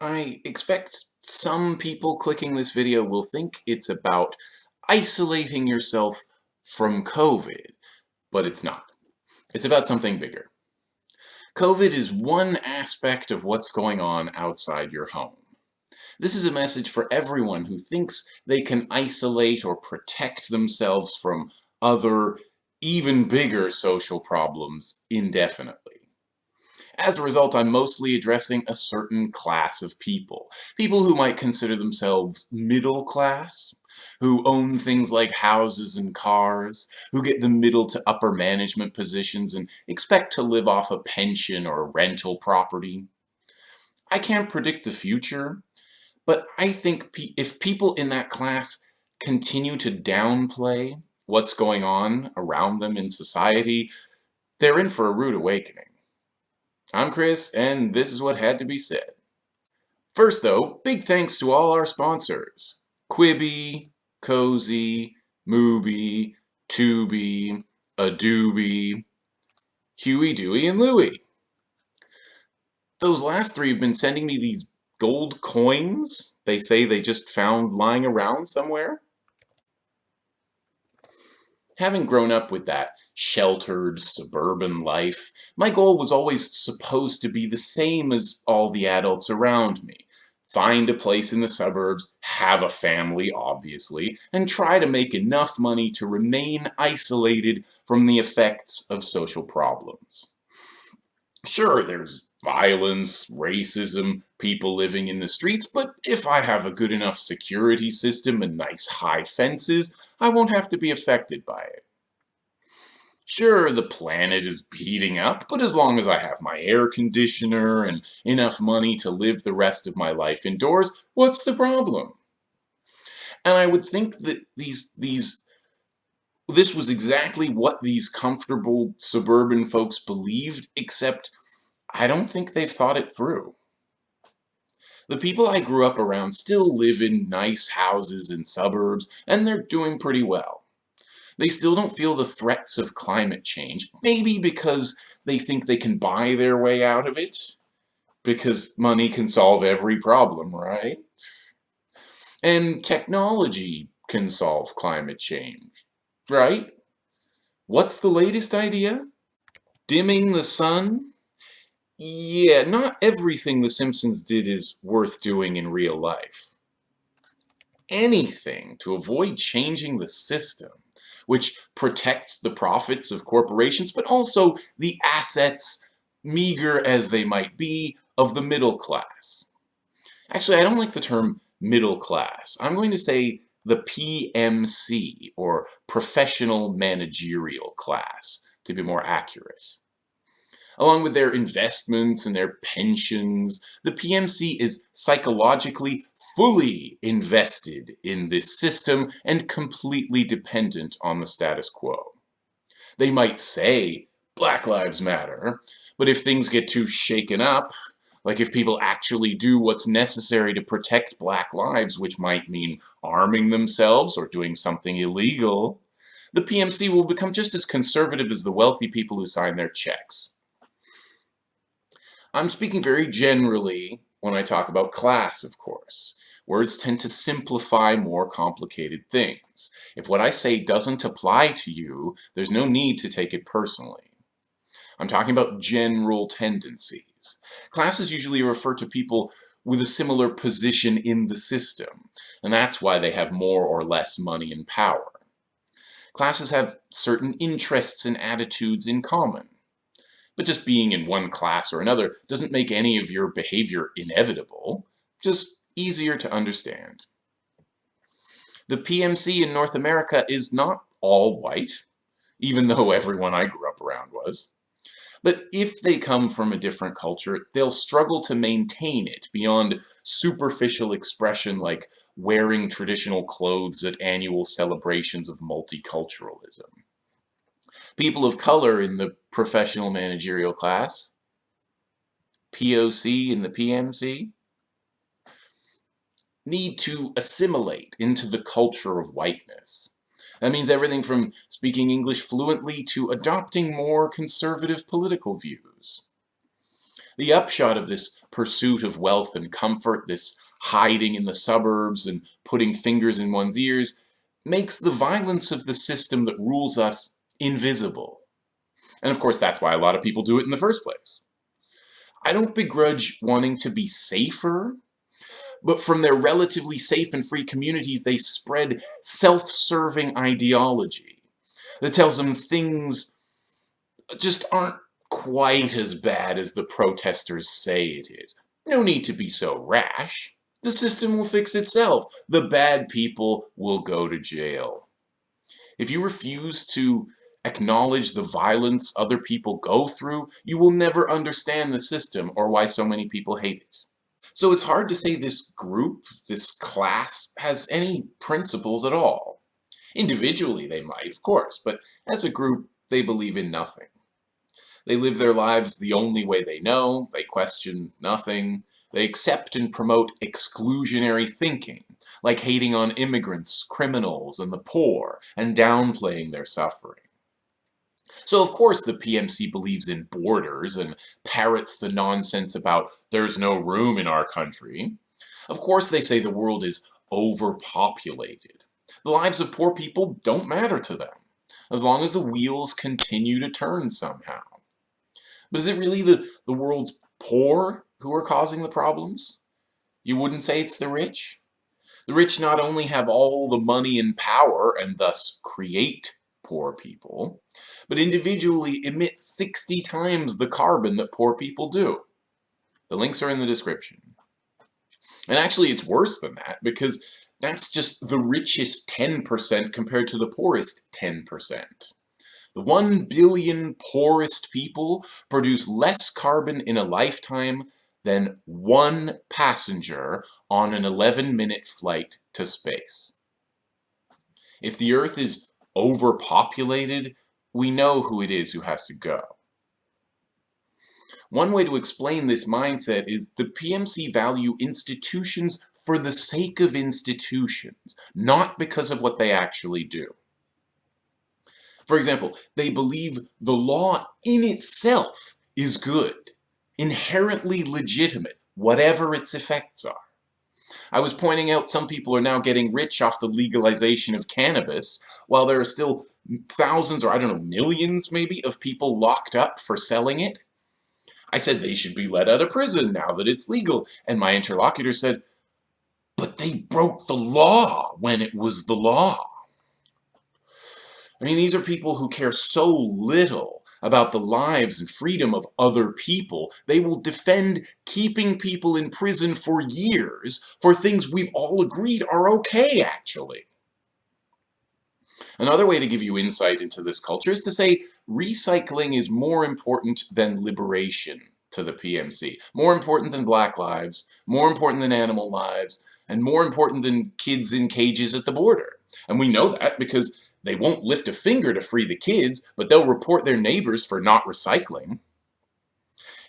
I expect some people clicking this video will think it's about isolating yourself from COVID, but it's not. It's about something bigger. COVID is one aspect of what's going on outside your home. This is a message for everyone who thinks they can isolate or protect themselves from other, even bigger social problems indefinitely. As a result, I'm mostly addressing a certain class of people. People who might consider themselves middle class, who own things like houses and cars, who get the middle to upper management positions and expect to live off a pension or rental property. I can't predict the future, but I think pe if people in that class continue to downplay what's going on around them in society, they're in for a rude awakening. I'm Chris, and this is what had to be said. First though, big thanks to all our sponsors. Quibi, Cozy, Mubi, Tubi, Adobe, Huey, Dewey, and Louie. Those last three have been sending me these gold coins they say they just found lying around somewhere. Having grown up with that sheltered suburban life, my goal was always supposed to be the same as all the adults around me. Find a place in the suburbs, have a family, obviously, and try to make enough money to remain isolated from the effects of social problems. Sure, there's violence, racism, people living in the streets, but if I have a good enough security system and nice high fences, I won't have to be affected by it. Sure, the planet is heating up, but as long as I have my air conditioner and enough money to live the rest of my life indoors, what's the problem? And I would think that these, these, this was exactly what these comfortable suburban folks believed, except I don't think they've thought it through. The people I grew up around still live in nice houses in suburbs, and they're doing pretty well. They still don't feel the threats of climate change, maybe because they think they can buy their way out of it, because money can solve every problem, right? And technology can solve climate change, right? What's the latest idea? Dimming the sun? Yeah, not everything The Simpsons did is worth doing in real life. Anything to avoid changing the system, which protects the profits of corporations, but also the assets, meager as they might be, of the middle class. Actually, I don't like the term middle class. I'm going to say the PMC, or professional managerial class, to be more accurate along with their investments and their pensions, the PMC is psychologically fully invested in this system and completely dependent on the status quo. They might say Black Lives Matter, but if things get too shaken up, like if people actually do what's necessary to protect black lives, which might mean arming themselves or doing something illegal, the PMC will become just as conservative as the wealthy people who sign their checks. I'm speaking very generally when I talk about class, of course. Words tend to simplify more complicated things. If what I say doesn't apply to you, there's no need to take it personally. I'm talking about general tendencies. Classes usually refer to people with a similar position in the system, and that's why they have more or less money and power. Classes have certain interests and attitudes in common. But just being in one class or another doesn't make any of your behavior inevitable, just easier to understand. The PMC in North America is not all white, even though everyone I grew up around was. But if they come from a different culture, they'll struggle to maintain it beyond superficial expression like wearing traditional clothes at annual celebrations of multiculturalism people of color in the professional managerial class, POC in the PMC, need to assimilate into the culture of whiteness. That means everything from speaking English fluently to adopting more conservative political views. The upshot of this pursuit of wealth and comfort, this hiding in the suburbs and putting fingers in one's ears, makes the violence of the system that rules us invisible. And of course, that's why a lot of people do it in the first place. I don't begrudge wanting to be safer, but from their relatively safe and free communities, they spread self-serving ideology that tells them things just aren't quite as bad as the protesters say it is. No need to be so rash. The system will fix itself. The bad people will go to jail. If you refuse to acknowledge the violence other people go through, you will never understand the system or why so many people hate it. So it's hard to say this group, this class, has any principles at all. Individually they might, of course, but as a group, they believe in nothing. They live their lives the only way they know, they question nothing, they accept and promote exclusionary thinking, like hating on immigrants, criminals, and the poor, and downplaying their suffering. So of course the PMC believes in borders and parrots the nonsense about there's no room in our country. Of course they say the world is overpopulated. The lives of poor people don't matter to them, as long as the wheels continue to turn somehow. But is it really the, the world's poor who are causing the problems? You wouldn't say it's the rich? The rich not only have all the money and power and thus create poor people, but individually emit 60 times the carbon that poor people do. The links are in the description. And actually it's worse than that because that's just the richest 10% compared to the poorest 10%. The 1 billion poorest people produce less carbon in a lifetime than one passenger on an 11-minute flight to space. If the Earth is overpopulated, we know who it is who has to go. One way to explain this mindset is the PMC value institutions for the sake of institutions, not because of what they actually do. For example, they believe the law in itself is good inherently legitimate, whatever its effects are. I was pointing out some people are now getting rich off the legalization of cannabis, while there are still thousands or I don't know, millions maybe of people locked up for selling it. I said they should be let out of prison now that it's legal, and my interlocutor said, but they broke the law when it was the law. I mean, these are people who care so little about the lives and freedom of other people. They will defend keeping people in prison for years for things we've all agreed are okay, actually. Another way to give you insight into this culture is to say recycling is more important than liberation to the PMC. More important than black lives, more important than animal lives, and more important than kids in cages at the border. And we know that because they won't lift a finger to free the kids, but they'll report their neighbors for not recycling.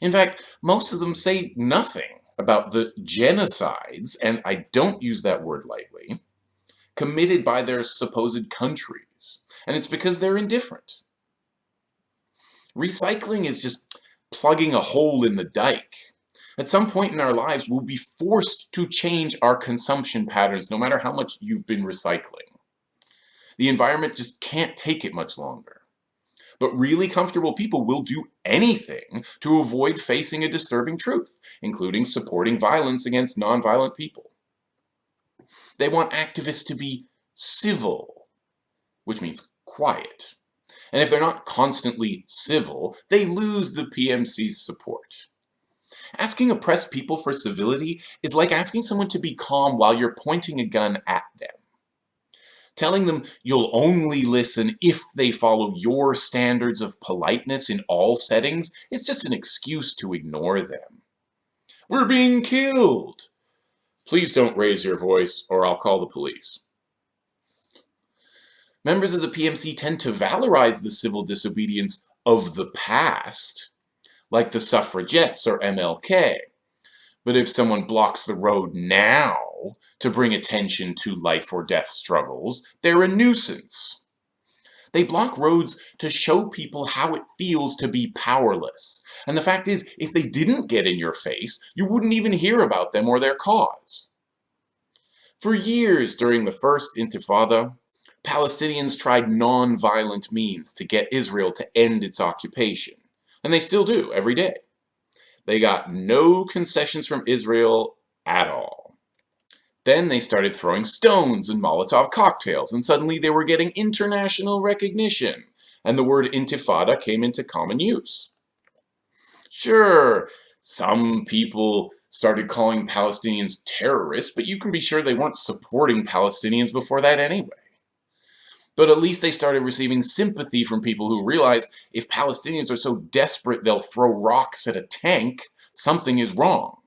In fact, most of them say nothing about the genocides, and I don't use that word lightly, committed by their supposed countries. And it's because they're indifferent. Recycling is just plugging a hole in the dike. At some point in our lives, we'll be forced to change our consumption patterns no matter how much you've been recycling. The environment just can't take it much longer. But really comfortable people will do anything to avoid facing a disturbing truth, including supporting violence against nonviolent people. They want activists to be civil, which means quiet. And if they're not constantly civil, they lose the PMC's support. Asking oppressed people for civility is like asking someone to be calm while you're pointing a gun at them. Telling them you'll only listen if they follow your standards of politeness in all settings is just an excuse to ignore them. We're being killed! Please don't raise your voice or I'll call the police. Members of the PMC tend to valorize the civil disobedience of the past, like the suffragettes or MLK. But if someone blocks the road now, to bring attention to life or death struggles, they're a nuisance. They block roads to show people how it feels to be powerless. And the fact is, if they didn't get in your face, you wouldn't even hear about them or their cause. For years during the First Intifada, Palestinians tried non-violent means to get Israel to end its occupation. And they still do, every day. They got no concessions from Israel at all. Then they started throwing stones and Molotov cocktails, and suddenly they were getting international recognition, and the word intifada came into common use. Sure, some people started calling Palestinians terrorists, but you can be sure they weren't supporting Palestinians before that anyway. But at least they started receiving sympathy from people who realized if Palestinians are so desperate they'll throw rocks at a tank, something is wrong.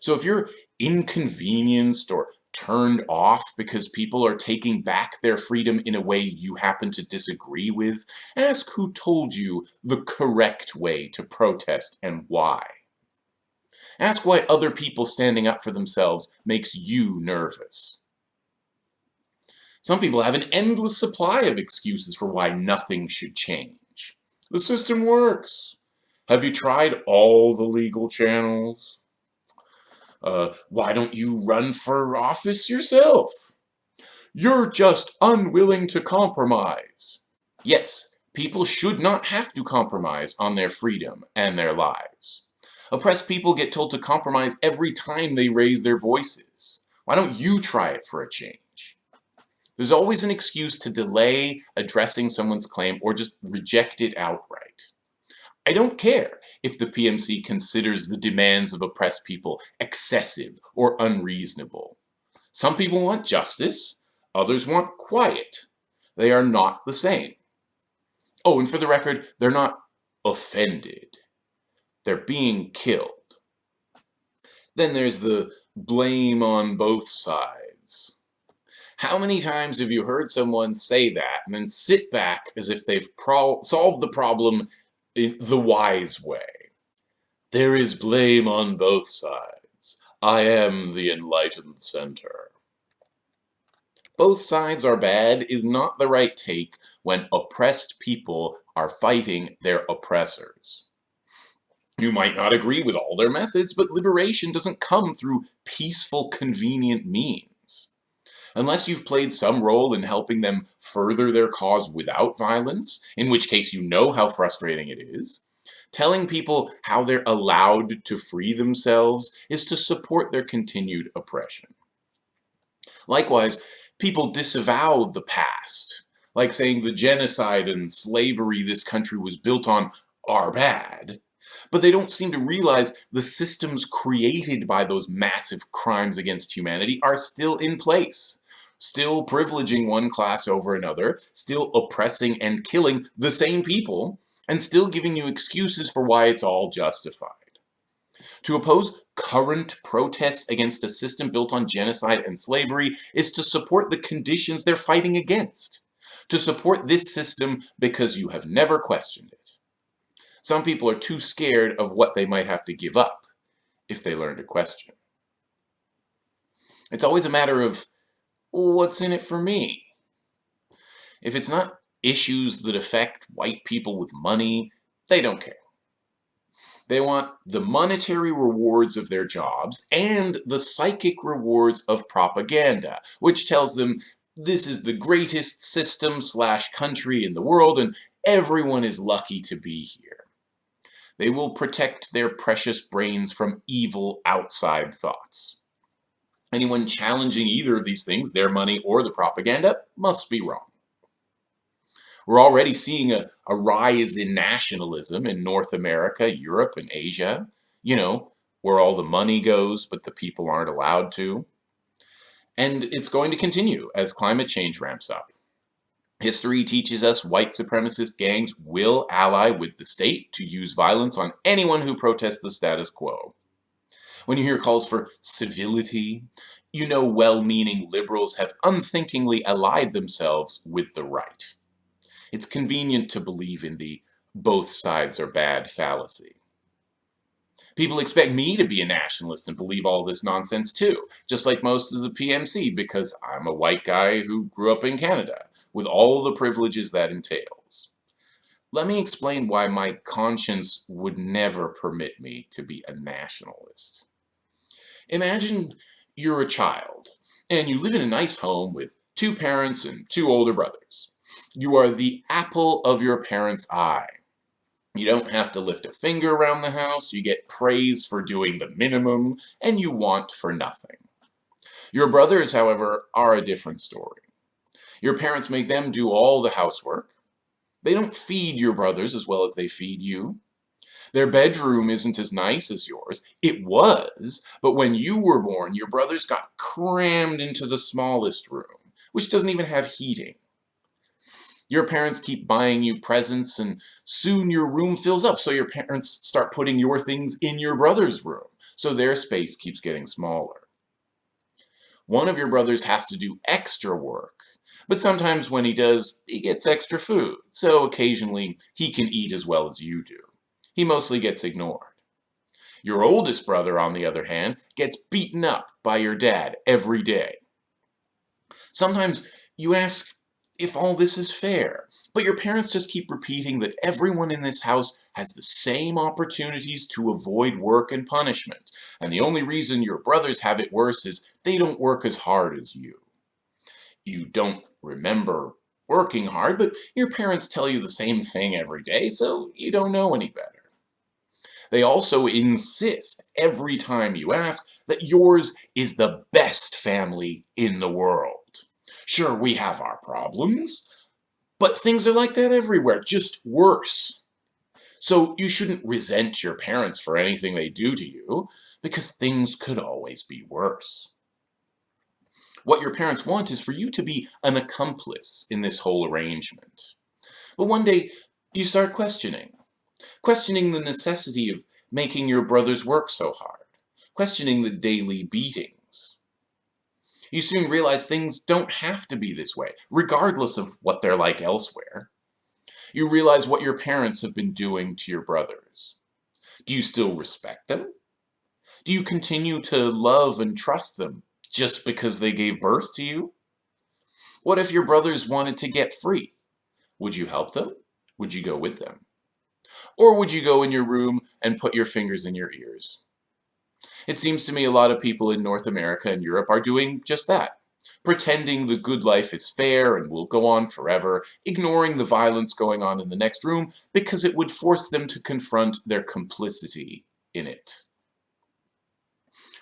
So if you're inconvenienced or turned off because people are taking back their freedom in a way you happen to disagree with, ask who told you the correct way to protest and why. Ask why other people standing up for themselves makes you nervous. Some people have an endless supply of excuses for why nothing should change. The system works. Have you tried all the legal channels? Uh, why don't you run for office yourself? You're just unwilling to compromise. Yes, people should not have to compromise on their freedom and their lives. Oppressed people get told to compromise every time they raise their voices. Why don't you try it for a change? There's always an excuse to delay addressing someone's claim or just reject it outright. I don't care if the PMC considers the demands of oppressed people excessive or unreasonable. Some people want justice, others want quiet. They are not the same. Oh, and for the record, they're not offended. They're being killed. Then there's the blame on both sides. How many times have you heard someone say that and then sit back as if they've solved the problem in the wise way? There is blame on both sides. I am the enlightened center. Both sides are bad is not the right take when oppressed people are fighting their oppressors. You might not agree with all their methods, but liberation doesn't come through peaceful, convenient means unless you've played some role in helping them further their cause without violence, in which case you know how frustrating it is. Telling people how they're allowed to free themselves is to support their continued oppression. Likewise, people disavow the past, like saying the genocide and slavery this country was built on are bad, but they don't seem to realize the systems created by those massive crimes against humanity are still in place still privileging one class over another, still oppressing and killing the same people, and still giving you excuses for why it's all justified. To oppose current protests against a system built on genocide and slavery is to support the conditions they're fighting against. To support this system because you have never questioned it. Some people are too scared of what they might have to give up if they learn to question. It's always a matter of what's in it for me? If it's not issues that affect white people with money, they don't care. They want the monetary rewards of their jobs and the psychic rewards of propaganda, which tells them this is the greatest system slash country in the world and everyone is lucky to be here. They will protect their precious brains from evil outside thoughts. Anyone challenging either of these things, their money or the propaganda, must be wrong. We're already seeing a, a rise in nationalism in North America, Europe, and Asia. You know, where all the money goes, but the people aren't allowed to. And it's going to continue as climate change ramps up. History teaches us white supremacist gangs will ally with the state to use violence on anyone who protests the status quo. When you hear calls for civility, you know well-meaning liberals have unthinkingly allied themselves with the right. It's convenient to believe in the both sides are bad fallacy. People expect me to be a nationalist and believe all this nonsense too, just like most of the PMC because I'm a white guy who grew up in Canada. with all the privileges that entails. Let me explain why my conscience would never permit me to be a nationalist. Imagine you're a child, and you live in a nice home with two parents and two older brothers. You are the apple of your parents' eye. You don't have to lift a finger around the house, you get praise for doing the minimum, and you want for nothing. Your brothers, however, are a different story. Your parents make them do all the housework. They don't feed your brothers as well as they feed you. Their bedroom isn't as nice as yours. It was, but when you were born, your brothers got crammed into the smallest room, which doesn't even have heating. Your parents keep buying you presents and soon your room fills up so your parents start putting your things in your brother's room so their space keeps getting smaller. One of your brothers has to do extra work, but sometimes when he does, he gets extra food, so occasionally he can eat as well as you do. He mostly gets ignored. Your oldest brother, on the other hand, gets beaten up by your dad every day. Sometimes you ask if all this is fair. But your parents just keep repeating that everyone in this house has the same opportunities to avoid work and punishment, and the only reason your brothers have it worse is they don't work as hard as you. You don't remember working hard, but your parents tell you the same thing every day, so you don't know any better. They also insist every time you ask that yours is the best family in the world. Sure, we have our problems, but things are like that everywhere, just worse. So you shouldn't resent your parents for anything they do to you, because things could always be worse. What your parents want is for you to be an accomplice in this whole arrangement. But one day, you start questioning. Questioning the necessity of making your brothers work so hard. Questioning the daily beatings. you soon realize things don't have to be this way, regardless of what they're like elsewhere. You realize what your parents have been doing to your brothers. Do you still respect them? Do you continue to love and trust them just because they gave birth to you? What if your brothers wanted to get free? Would you help them? Would you go with them? Or would you go in your room and put your fingers in your ears? It seems to me a lot of people in North America and Europe are doing just that. Pretending the good life is fair and will go on forever, ignoring the violence going on in the next room because it would force them to confront their complicity in it.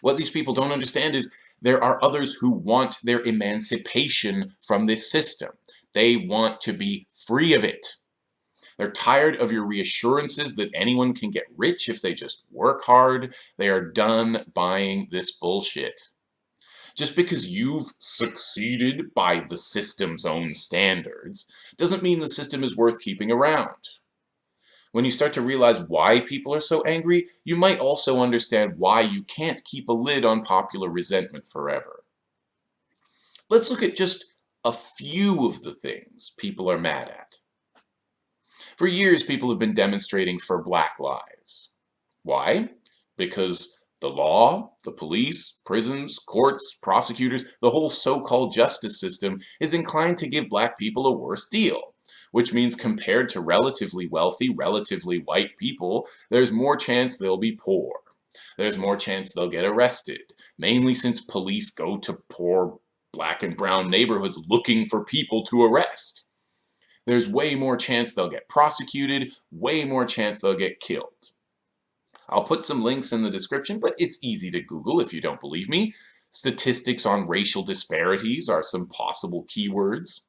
What these people don't understand is there are others who want their emancipation from this system. They want to be free of it. They're tired of your reassurances that anyone can get rich if they just work hard. They are done buying this bullshit. Just because you've succeeded by the system's own standards doesn't mean the system is worth keeping around. When you start to realize why people are so angry, you might also understand why you can't keep a lid on popular resentment forever. Let's look at just a few of the things people are mad at. For years, people have been demonstrating for black lives. Why? Because the law, the police, prisons, courts, prosecutors, the whole so-called justice system is inclined to give black people a worse deal, which means compared to relatively wealthy, relatively white people, there's more chance they'll be poor. There's more chance they'll get arrested, mainly since police go to poor black and brown neighborhoods looking for people to arrest there's way more chance they'll get prosecuted, way more chance they'll get killed. I'll put some links in the description, but it's easy to Google if you don't believe me. Statistics on racial disparities are some possible keywords.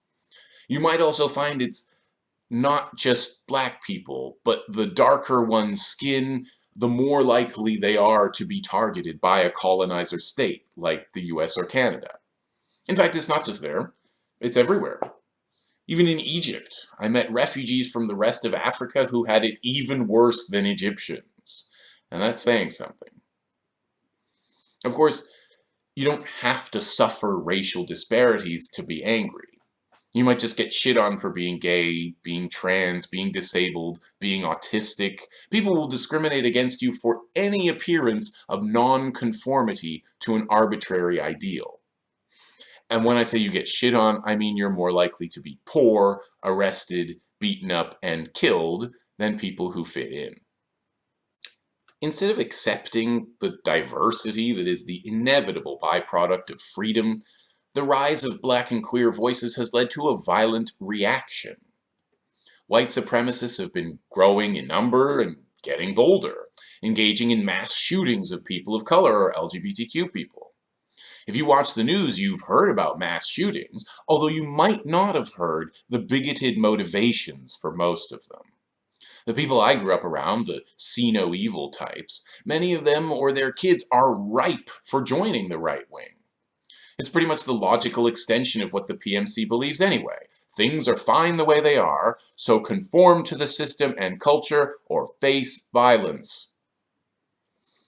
You might also find it's not just black people, but the darker one's skin, the more likely they are to be targeted by a colonizer state, like the US or Canada. In fact, it's not just there, it's everywhere. Even in Egypt, I met refugees from the rest of Africa who had it even worse than Egyptians. And that's saying something. Of course, you don't have to suffer racial disparities to be angry. You might just get shit on for being gay, being trans, being disabled, being autistic. People will discriminate against you for any appearance of non-conformity to an arbitrary ideal. And when I say you get shit on, I mean you're more likely to be poor, arrested, beaten up, and killed than people who fit in. Instead of accepting the diversity that is the inevitable byproduct of freedom, the rise of black and queer voices has led to a violent reaction. White supremacists have been growing in number and getting bolder, engaging in mass shootings of people of color or LGBTQ people. If you watch the news, you've heard about mass shootings, although you might not have heard the bigoted motivations for most of them. The people I grew up around, the see no evil types, many of them or their kids are ripe for joining the right wing. It's pretty much the logical extension of what the PMC believes anyway. Things are fine the way they are, so conform to the system and culture or face violence.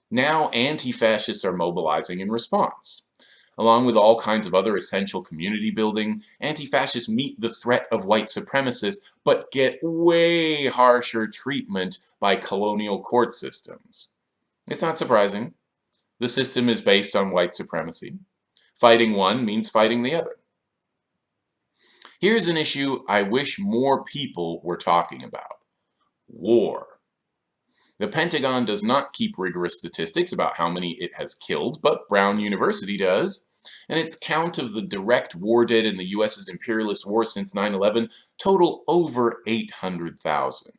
Now anti-fascists are mobilizing in response. Along with all kinds of other essential community building, anti-fascists meet the threat of white supremacists, but get way harsher treatment by colonial court systems. It's not surprising. The system is based on white supremacy. Fighting one means fighting the other. Here's an issue I wish more people were talking about. War. The Pentagon does not keep rigorous statistics about how many it has killed, but Brown University does, and its count of the direct war dead in the US's imperialist war since 9-11 total over 800,000.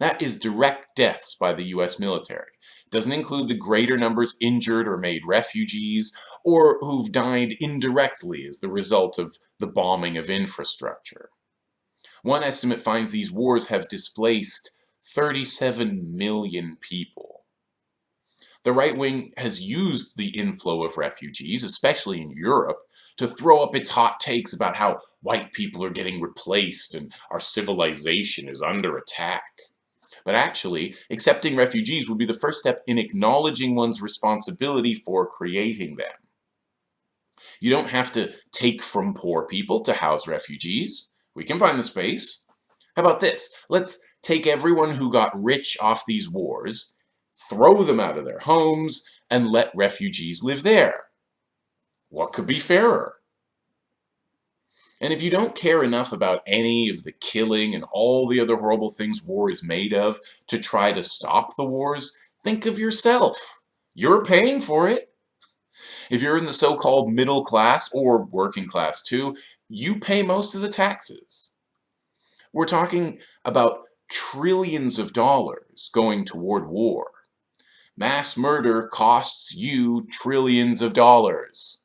That is direct deaths by the US military. It doesn't include the greater numbers injured or made refugees, or who've died indirectly as the result of the bombing of infrastructure. One estimate finds these wars have displaced 37 million people. The right wing has used the inflow of refugees, especially in Europe, to throw up its hot takes about how white people are getting replaced and our civilization is under attack. But actually, accepting refugees would be the first step in acknowledging one's responsibility for creating them. You don't have to take from poor people to house refugees. We can find the space. How about this? Let's take everyone who got rich off these wars, throw them out of their homes, and let refugees live there. What could be fairer? And if you don't care enough about any of the killing and all the other horrible things war is made of to try to stop the wars, think of yourself. You're paying for it. If you're in the so-called middle class or working class too, you pay most of the taxes. We're talking about trillions of dollars going toward war. Mass murder costs you trillions of dollars,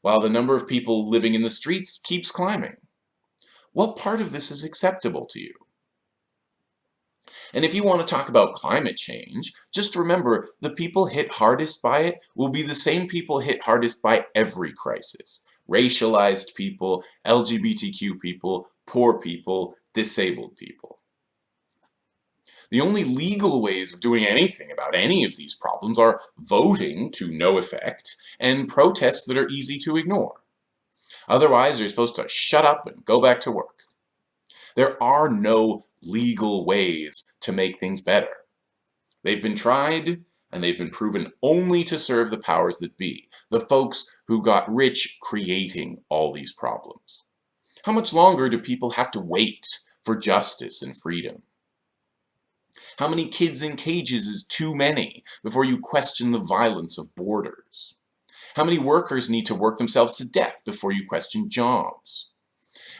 while the number of people living in the streets keeps climbing. What part of this is acceptable to you? And if you want to talk about climate change, just remember the people hit hardest by it will be the same people hit hardest by every crisis. Racialized people, LGBTQ people, poor people, disabled people. The only legal ways of doing anything about any of these problems are voting to no effect and protests that are easy to ignore. Otherwise, you're supposed to shut up and go back to work. There are no legal ways to make things better. They've been tried, and they've been proven only to serve the powers that be, the folks who got rich creating all these problems. How much longer do people have to wait for justice and freedom? How many kids in cages is too many before you question the violence of borders? How many workers need to work themselves to death before you question jobs?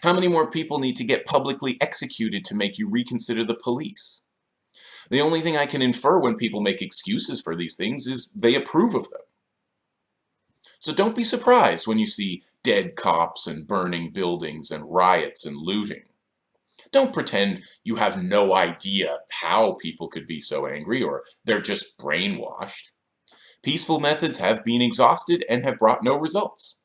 How many more people need to get publicly executed to make you reconsider the police? The only thing I can infer when people make excuses for these things is they approve of them. So don't be surprised when you see dead cops and burning buildings and riots and looting. Don't pretend you have no idea how people could be so angry or they're just brainwashed. Peaceful methods have been exhausted and have brought no results.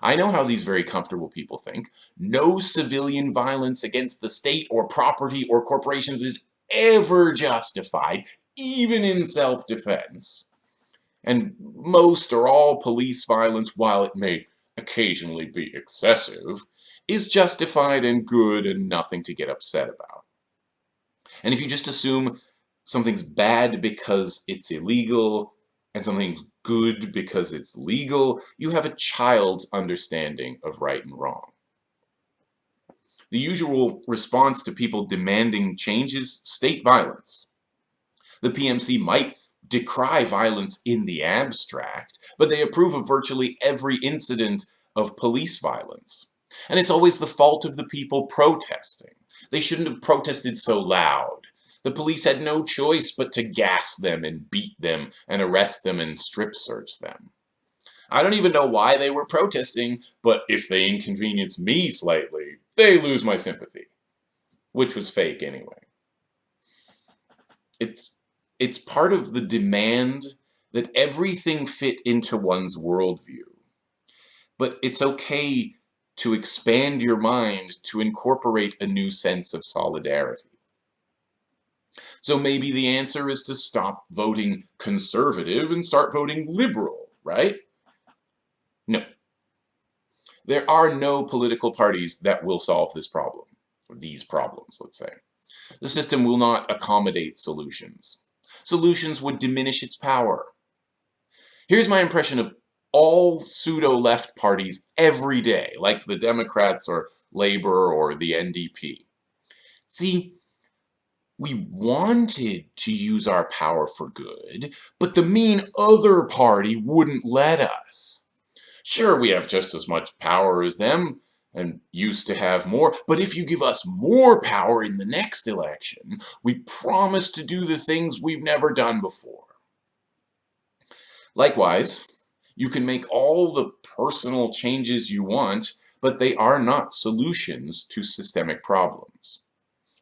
I know how these very comfortable people think. No civilian violence against the state or property or corporations is ever justified, even in self-defense. And most or all police violence, while it may occasionally be excessive, is justified and good and nothing to get upset about. And if you just assume something's bad because it's illegal and something's good because it's legal, you have a child's understanding of right and wrong. The usual response to people demanding change is state violence. The PMC might decry violence in the abstract, but they approve of virtually every incident of police violence. And it's always the fault of the people protesting. They shouldn't have protested so loud. The police had no choice but to gas them and beat them and arrest them and strip search them. I don't even know why they were protesting, but if they inconvenience me slightly, they lose my sympathy. Which was fake anyway. It's, it's part of the demand that everything fit into one's worldview. But it's okay to expand your mind to incorporate a new sense of solidarity. So maybe the answer is to stop voting conservative and start voting liberal, right? No. There are no political parties that will solve this problem, or these problems, let's say. The system will not accommodate solutions. Solutions would diminish its power. Here's my impression of all pseudo-left parties every day, like the Democrats or Labour or the NDP. See, we wanted to use our power for good, but the mean other party wouldn't let us. Sure, we have just as much power as them, and used to have more, but if you give us more power in the next election, we promise to do the things we've never done before. Likewise, you can make all the personal changes you want, but they are not solutions to systemic problems.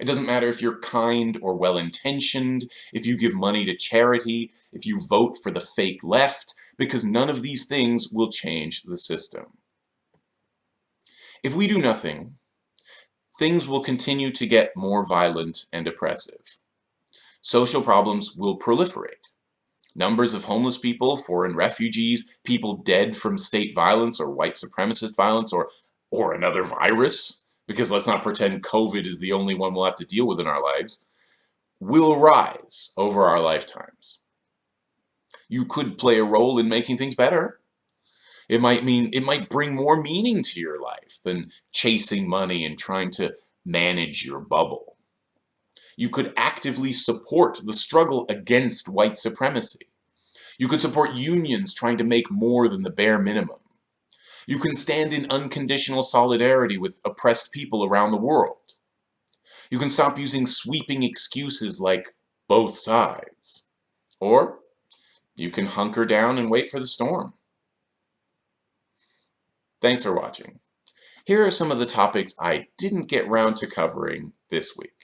It doesn't matter if you're kind or well-intentioned, if you give money to charity, if you vote for the fake left, because none of these things will change the system. If we do nothing, things will continue to get more violent and oppressive. Social problems will proliferate. Numbers of homeless people, foreign refugees, people dead from state violence or white supremacist violence or, or another virus because let's not pretend COVID is the only one we'll have to deal with in our lives, will rise over our lifetimes. You could play a role in making things better. It might mean, it might bring more meaning to your life than chasing money and trying to manage your bubble. You could actively support the struggle against white supremacy. You could support unions trying to make more than the bare minimum. You can stand in unconditional solidarity with oppressed people around the world. You can stop using sweeping excuses like both sides. Or you can hunker down and wait for the storm. Thanks for watching. Here are some of the topics I didn't get round to covering this week.